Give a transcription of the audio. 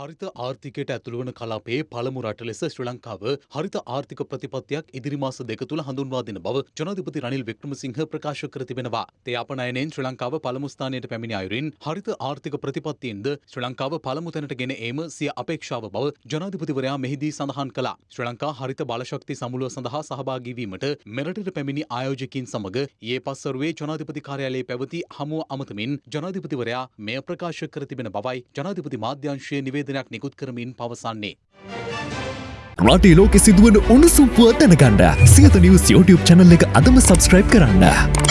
හරිත ආර්ථිකයට ඇතුළුවන කලාපයේ පළමු රට ලෙස ශ්‍රී ලංකාව හරිත ආර්ථික ප්‍රතිපත්තියක් ඉදිරි මාස දෙක තුළ හඳුන්වා දෙන බව ජනාධිපති රනිල් වික්‍රමසිංහ ප්‍රකාශ කර තිබෙනවා. තේ අපනයනයෙන් ශ්‍රී ලංකාව පළමු ස්ථානයට පැමිණි අයුරින් හරිත ආර්ථික ප්‍රතිපත්තියෙන්ද ශ්‍රී ලංකාව පළමු තැනට ගෙන ඒම සිය අපේක්ෂාව බව ජනාධිපතිවරයා මෙහිදී සඳහන් කළා. ශ්‍රී ලංකා හරිත බලශක්ති සමුළුව සඳහා සහභාගී වීමට මෙරටට පැමිණි ආයෝජකින් සමග ඊයේ පස්වරුවේ ජනාධිපති කාර්යාලයේ පැවති හමුව අමතමින් ජනාධිපතිවරයා මෙය ප්‍රකාශ කර තිබෙන බවයි ජනාධිපති මාධ්‍යංශයේ නිවේදනයක් නිකුත් කරමින් පවසන්නේ. රටේ ලෝකෙ සිදුවන උණුසුම්පුව දැනගන්න සියත නිවස් YouTube චැනල් එක අදම සබස්ක්‍රයිබ් කරන්න.